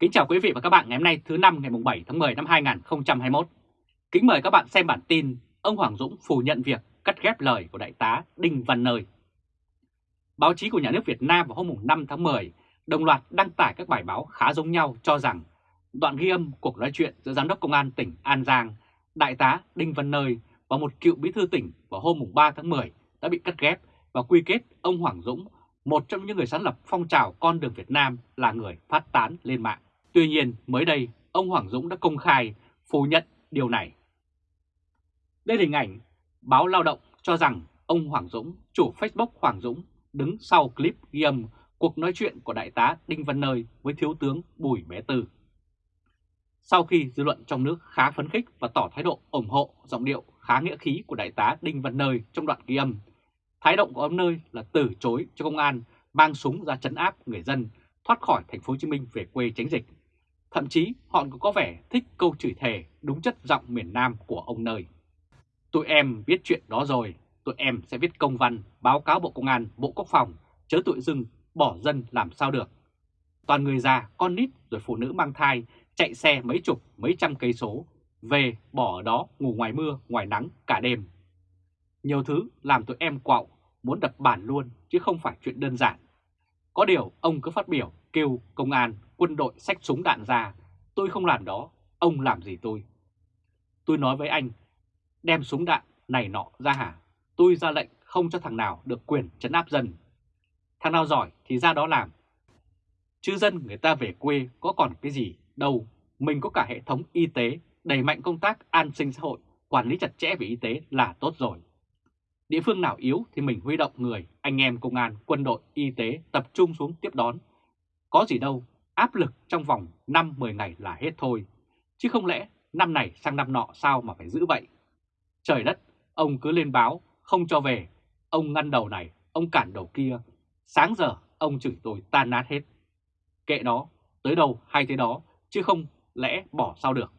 Kính chào quý vị và các bạn ngày hôm nay thứ năm ngày 7 tháng 10 năm 2021. Kính mời các bạn xem bản tin ông Hoàng Dũng phủ nhận việc cắt ghép lời của Đại tá Đinh Văn Nơi. Báo chí của nhà nước Việt Nam vào hôm 5 tháng 10 đồng loạt đăng tải các bài báo khá giống nhau cho rằng đoạn ghi âm cuộc nói chuyện giữa Giám đốc Công an tỉnh An Giang, Đại tá Đinh Văn Nơi và một cựu bí thư tỉnh vào hôm 3 tháng 10 đã bị cắt ghép và quy kết ông Hoàng Dũng, một trong những người sáng lập phong trào con đường Việt Nam là người phát tán lên mạng. Tuy nhiên, mới đây, ông Hoàng Dũng đã công khai phủ nhận điều này. Đây là hình ảnh báo Lao động cho rằng ông Hoàng Dũng, chủ Facebook Hoàng Dũng, đứng sau clip ghi âm cuộc nói chuyện của Đại tá Đinh Văn Nơi với Thiếu tướng Bùi Bé Tư. Sau khi dư luận trong nước khá phấn khích và tỏ thái độ ủng hộ giọng điệu khá nghĩa khí của Đại tá Đinh Văn Nơi trong đoạn ghi âm, thái độ của ông Nơi là từ chối cho công an mang súng ra chấn áp người dân thoát khỏi thành phố Hồ Chí Minh về quê tránh dịch. Thậm chí họ còn có vẻ thích câu chửi thề đúng chất giọng miền Nam của ông Nơi. Tụi em biết chuyện đó rồi, tụi em sẽ viết công văn báo cáo Bộ Công an, Bộ Quốc phòng, chớ tụi dưng bỏ dân làm sao được. Toàn người già, con nít rồi phụ nữ mang thai chạy xe mấy chục, mấy trăm cây số, về bỏ ở đó ngủ ngoài mưa, ngoài nắng cả đêm. Nhiều thứ làm tụi em quạo, muốn đập bản luôn chứ không phải chuyện đơn giản. Có điều ông cứ phát biểu kêu công an, quân đội xách súng đạn ra, tôi không làm đó, ông làm gì tôi? Tôi nói với anh, đem súng đạn này nọ ra hả? Tôi ra lệnh không cho thằng nào được quyền chấn áp dân. Thằng nào giỏi thì ra đó làm. Chứ dân người ta về quê có còn cái gì đâu, mình có cả hệ thống y tế, đẩy mạnh công tác an sinh xã hội, quản lý chặt chẽ về y tế là tốt rồi. Địa phương nào yếu thì mình huy động người, anh em công an, quân đội, y tế tập trung xuống tiếp đón. Có gì đâu, áp lực trong vòng 5-10 ngày là hết thôi. Chứ không lẽ năm này sang năm nọ sao mà phải giữ vậy? Trời đất, ông cứ lên báo, không cho về. Ông ngăn đầu này, ông cản đầu kia. Sáng giờ ông chửi tôi tan nát hết. Kệ nó, tới đâu hay thế đó, chứ không lẽ bỏ sao được.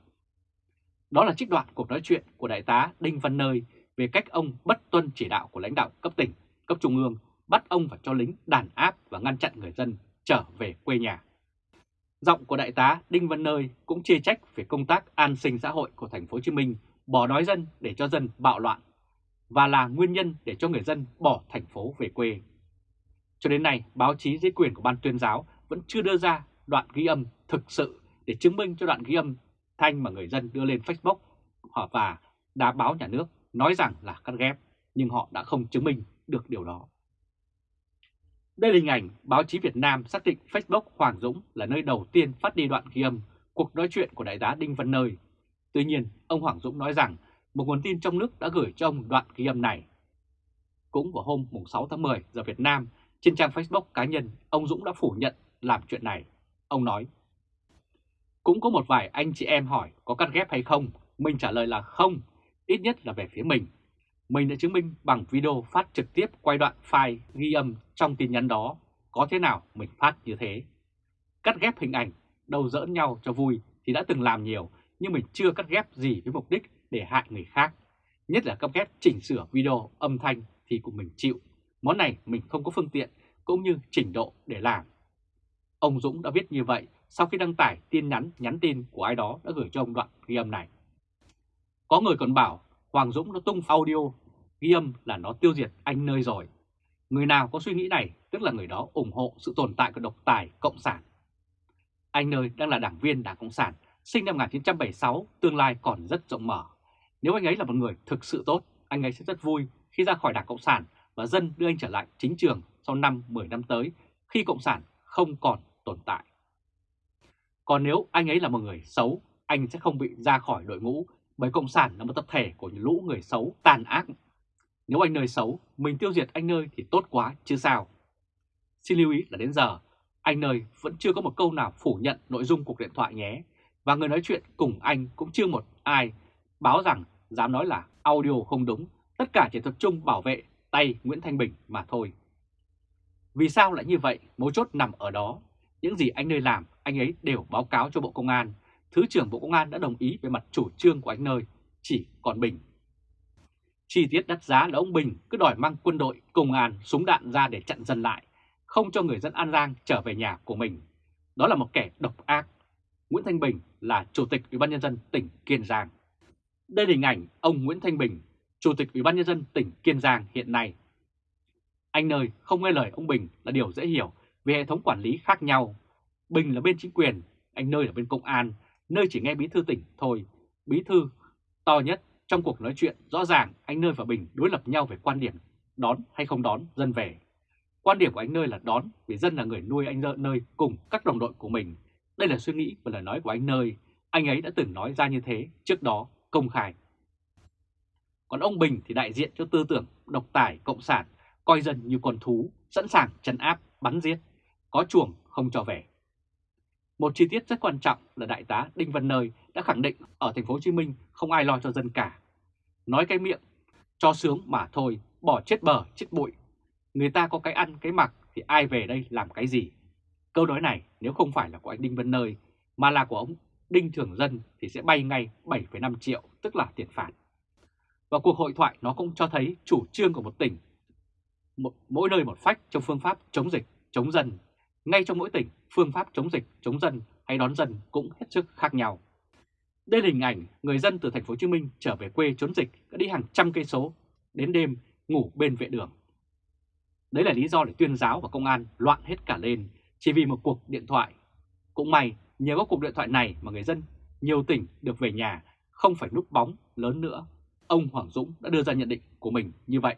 Đó là trích đoạn cuộc nói chuyện của Đại tá Đinh Văn Nơi về cách ông bất tuân chỉ đạo của lãnh đạo cấp tỉnh, cấp trung ương, bắt ông phải cho lính đàn áp và ngăn chặn người dân trở về quê nhà. Giọng của Đại tá Đinh Văn Nơi cũng chê trách về công tác an sinh xã hội của thành phố Hồ Chí Minh bỏ đói dân để cho dân bạo loạn và là nguyên nhân để cho người dân bỏ thành phố về quê. Cho đến nay, báo chí dưới quyền của Ban tuyên giáo vẫn chưa đưa ra đoạn ghi âm thực sự để chứng minh cho đoạn ghi âm thanh mà người dân đưa lên Facebook họ và đã báo nhà nước nói rằng là cắt ghép, nhưng họ đã không chứng minh được điều đó. Đây là hình ảnh báo chí Việt Nam xác định Facebook Hoàng Dũng là nơi đầu tiên phát đi đoạn ghi âm cuộc nói chuyện của Đại tá Đinh Văn Nơi. Tuy nhiên, ông Hoàng Dũng nói rằng một nguồn tin trong nước đã gửi cho ông đoạn ghi âm này. Cũng vào hôm 6 tháng 10 giờ Việt Nam, trên trang Facebook cá nhân, ông Dũng đã phủ nhận làm chuyện này. Ông nói, cũng có một vài anh chị em hỏi có cắt ghép hay không, mình trả lời là không, ít nhất là về phía mình. Mình đã chứng minh bằng video phát trực tiếp quay đoạn file ghi âm trong tin nhắn đó, có thế nào mình phát như thế. Cắt ghép hình ảnh, đầu dỡn nhau cho vui thì đã từng làm nhiều, nhưng mình chưa cắt ghép gì với mục đích để hại người khác. Nhất là cắt ghép chỉnh sửa video âm thanh thì của mình chịu. Món này mình không có phương tiện cũng như trình độ để làm. Ông Dũng đã viết như vậy sau khi đăng tải tin nhắn nhắn tin của ai đó đã gửi cho ông đoạn ghi âm này. Có người còn bảo Hoàng Dũng nó tung audio ghi âm là nó tiêu diệt anh nơi rồi. Người nào có suy nghĩ này tức là người đó ủng hộ sự tồn tại của độc tài Cộng sản. Anh nơi đang là đảng viên Đảng Cộng sản, sinh năm 1976, tương lai còn rất rộng mở. Nếu anh ấy là một người thực sự tốt, anh ấy sẽ rất vui khi ra khỏi Đảng Cộng sản và dân đưa anh trở lại chính trường sau năm 10 năm tới khi Cộng sản không còn tồn tại. Còn nếu anh ấy là một người xấu, anh sẽ không bị ra khỏi đội ngũ bởi Cộng sản là một tập thể của những lũ người xấu tàn ác. Nếu anh nơi xấu, mình tiêu diệt anh nơi thì tốt quá chứ sao. Xin lưu ý là đến giờ, anh nơi vẫn chưa có một câu nào phủ nhận nội dung cuộc điện thoại nhé. Và người nói chuyện cùng anh cũng chưa một ai báo rằng dám nói là audio không đúng, tất cả chỉ tập trung bảo vệ tay Nguyễn Thanh Bình mà thôi. Vì sao lại như vậy? Mấu chốt nằm ở đó. Những gì anh nơi làm, anh ấy đều báo cáo cho Bộ Công an. Thứ trưởng Bộ Công an đã đồng ý về mặt chủ trương của anh nơi, chỉ còn Bình. Chi tiết đắt giá là ông Bình cứ đòi mang quân đội, công an, súng đạn ra để chặn dân lại, không cho người dân An Giang trở về nhà của mình. Đó là một kẻ độc ác, Nguyễn Thanh Bình là Chủ tịch Ủy ban nhân dân tỉnh Kiên Giang. Đây là hình ảnh ông Nguyễn Thanh Bình, Chủ tịch Ủy ban nhân dân tỉnh Kiên Giang hiện nay. Anh nơi không nghe lời ông Bình là điều dễ hiểu vì hệ thống quản lý khác nhau. Bình là bên chính quyền, anh nơi là bên công an, nơi chỉ nghe bí thư tỉnh thôi. Bí thư to nhất trong cuộc nói chuyện rõ ràng anh nơi và Bình đối lập nhau về quan điểm đón hay không đón dân về. Quan điểm của anh nơi là đón vì dân là người nuôi anh nơi cùng các đồng đội của mình. Đây là suy nghĩ và lời nói của anh nơi. Anh ấy đã từng nói ra như thế trước đó công khai. Còn ông Bình thì đại diện cho tư tưởng độc tài cộng sản, coi dân như con thú, sẵn sàng trấn áp, bắn giết, có chuồng không cho về. Một chi tiết rất quan trọng là đại tá Đinh Văn Nơi đã khẳng định ở thành phố Hồ Chí Minh không ai lo cho dân cả. Nói cái miệng cho sướng mà thôi, bỏ chết bờ chết bụi. Người ta có cái ăn cái mặc thì ai về đây làm cái gì? Câu nói này nếu không phải là của anh Đinh Văn Nơi mà là của ông Đinh Thường Dân thì sẽ bay ngay 7,5 triệu tức là tiền phạt. Và cuộc hội thoại nó cũng cho thấy chủ trương của một tỉnh, một, mỗi nơi một phách trong phương pháp chống dịch, chống dân. Ngay trong mỗi tỉnh, phương pháp chống dịch, chống dân hay đón dân cũng hết sức khác nhau. Đây là hình ảnh người dân từ thành phố Hồ Chí Minh trở về quê trốn dịch đã đi hàng trăm cây số, đến đêm ngủ bên vệ đường. Đấy là lý do để tuyên giáo và công an loạn hết cả lên chỉ vì một cuộc điện thoại. Cũng may nhờ có cuộc điện thoại này mà người dân nhiều tỉnh được về nhà không phải núp bóng lớn nữa. Ông Hoàng Dũng đã đưa ra nhận định của mình như vậy.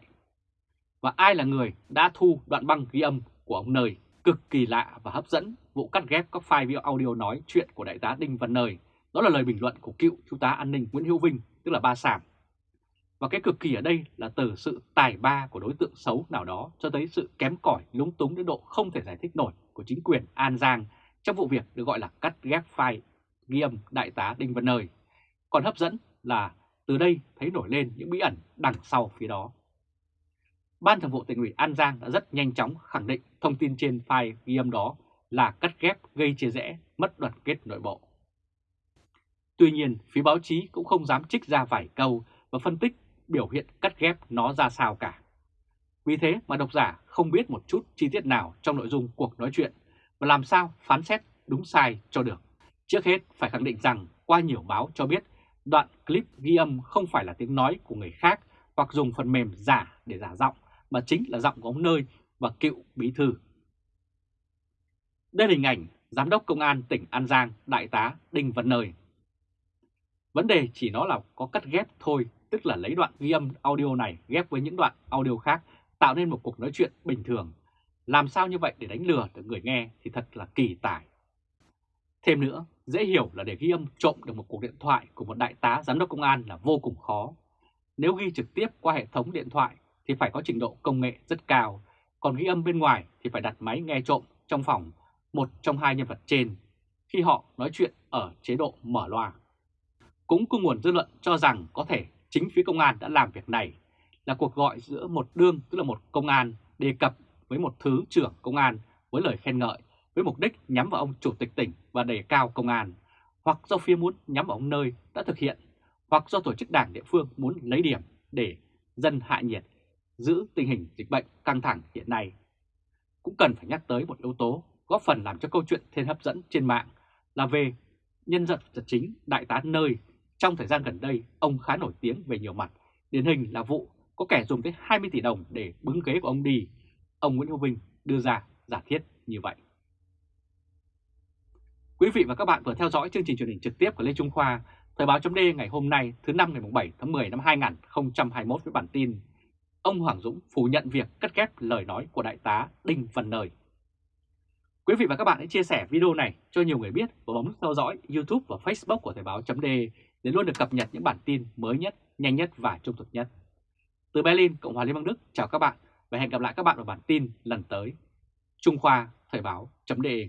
Và ai là người đã thu đoạn băng ghi âm của ông Nơi cực kỳ lạ và hấp dẫn vụ cắt ghép các file audio nói chuyện của Đại tá Đinh Văn Nơi. Đó là lời bình luận của cựu Trung tá an ninh Nguyễn Hữu Vinh, tức là Ba Sàm. Và cái cực kỳ ở đây là từ sự tài ba của đối tượng xấu nào đó cho tới sự kém cỏi lúng túng đến độ không thể giải thích nổi của chính quyền An Giang trong vụ việc được gọi là cắt ghép file ghi âm Đại tá Đinh Văn Nơi. Còn hấp dẫn là từ đây thấy nổi lên những bí ẩn đằng sau phía đó. Ban Thường vụ tỉnh ủy An Giang đã rất nhanh chóng khẳng định thông tin trên file ghi âm đó là cắt ghép gây chia rẽ, mất đoàn kết nội bộ. Tuy nhiên, phía báo chí cũng không dám trích ra vài câu và phân tích biểu hiện cắt ghép nó ra sao cả. Vì thế mà độc giả không biết một chút chi tiết nào trong nội dung cuộc nói chuyện và làm sao phán xét đúng sai cho được. Trước hết phải khẳng định rằng qua nhiều báo cho biết đoạn clip ghi âm không phải là tiếng nói của người khác hoặc dùng phần mềm giả để giả giọng mà chính là giọng của ông Nơi và cựu bí thư. Đây là hình ảnh Giám đốc Công an tỉnh An Giang Đại tá Đinh Văn Nơi. Vấn đề chỉ nó là có cắt ghép thôi, tức là lấy đoạn ghi âm audio này ghép với những đoạn audio khác tạo nên một cuộc nói chuyện bình thường. Làm sao như vậy để đánh lừa được người nghe thì thật là kỳ tài. Thêm nữa, dễ hiểu là để ghi âm trộm được một cuộc điện thoại của một đại tá giám đốc công an là vô cùng khó. Nếu ghi trực tiếp qua hệ thống điện thoại thì phải có trình độ công nghệ rất cao, còn ghi âm bên ngoài thì phải đặt máy nghe trộm trong phòng một trong hai nhân vật trên khi họ nói chuyện ở chế độ mở loa. Cũng có nguồn dư luận cho rằng có thể chính phía công an đã làm việc này là cuộc gọi giữa một đương tức là một công an đề cập với một thứ trưởng công an với lời khen ngợi với mục đích nhắm vào ông chủ tịch tỉnh và đề cao công an, hoặc do phía muốn nhắm vào ông nơi đã thực hiện, hoặc do tổ chức đảng địa phương muốn lấy điểm để dân hạ nhiệt, giữ tình hình dịch bệnh căng thẳng hiện nay. Cũng cần phải nhắc tới một yếu tố góp phần làm cho câu chuyện thêm hấp dẫn trên mạng là về nhân vật chính đại tá nơi. Trong thời gian gần đây, ông khá nổi tiếng về nhiều mặt, điển hình là vụ có kẻ dùng tới 20 tỷ đồng để bứng ghế của ông đi. Ông Nguyễn Hữu Vinh đưa ra giả thiết như vậy. Quý vị và các bạn vừa theo dõi chương trình truyền hình trực tiếp của Lê Trung Khoa, Thời báo chấm ngày hôm nay thứ năm ngày 7 tháng 10 năm 2021 với bản tin Ông Hoàng Dũng phủ nhận việc cắt ghép lời nói của Đại tá Đinh Văn Nơi. Quý vị và các bạn hãy chia sẻ video này cho nhiều người biết và bấm theo dõi YouTube và Facebook của Thời báo .de để luôn được cập nhật những bản tin mới nhất, nhanh nhất và trung thực nhất. Từ Berlin, Cộng hòa Liên bang Đức, chào các bạn và hẹn gặp lại các bạn ở bản tin lần tới. Trung Khoa Thời báo .de